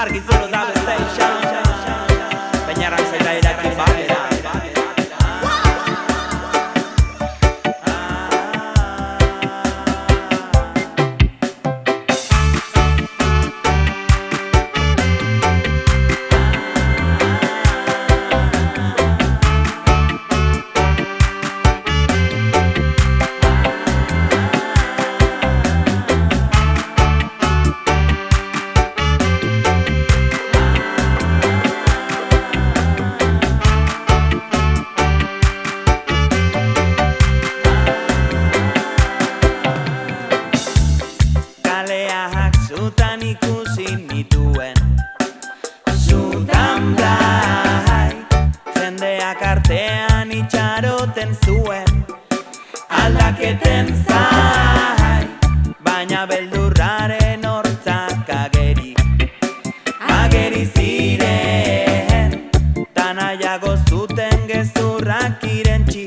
argi zuru da bestei xan Beñaran zaita irakin balera uraren hortzak ageri. Ageri ziren Tanaiago zuten gezurrak irentxi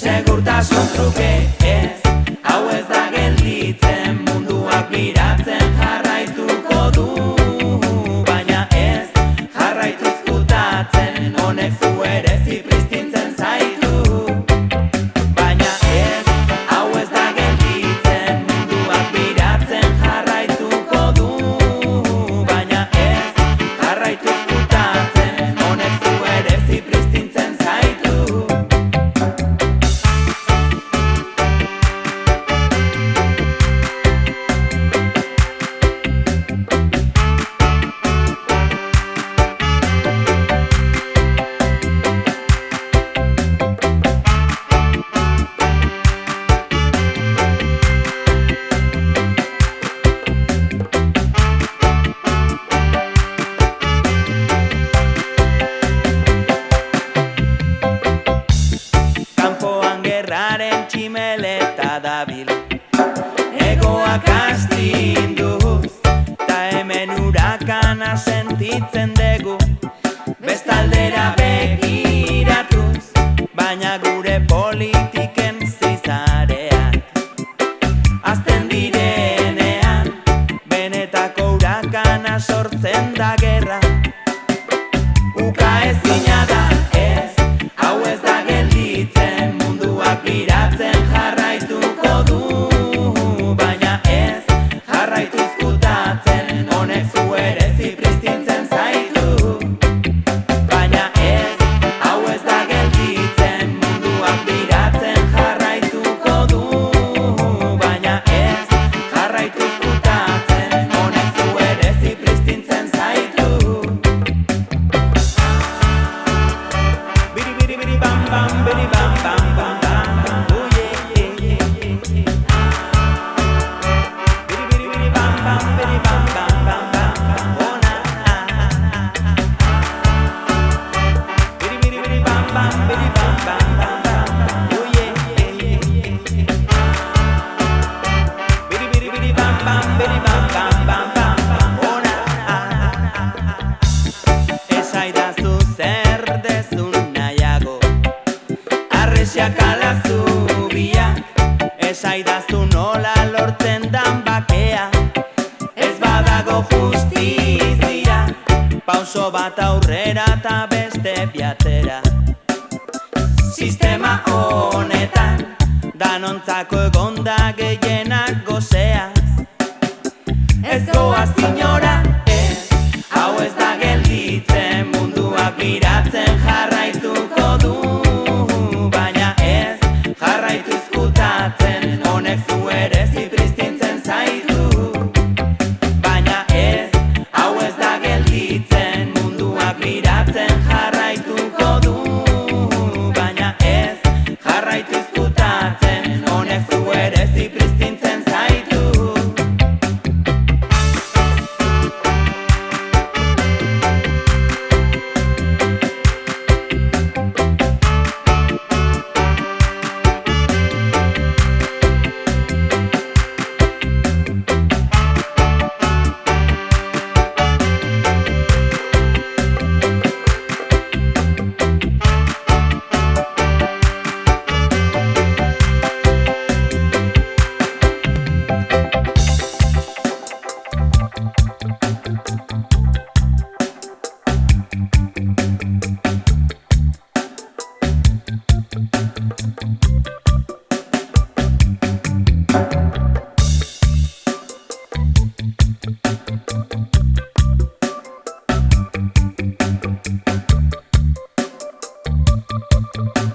Segurtasun truke ez Hau ez da gelditzen Munduak biratzen jarraituko du. Baina ez jarraituz kutatzen Honek zu right to bestaldera begiratuz, baina gure politiken zizareak. Azten direnean, benetako urakana sortzen da gerra. bam, bam, bam, bam. zubia. Esaidazu nola lortzen dan bakea. Ez badago justizia. Pauso bat aurrera eta beste biatera Sistema honetan Danontzako egonda gehienak gozeaz Ez goaz inola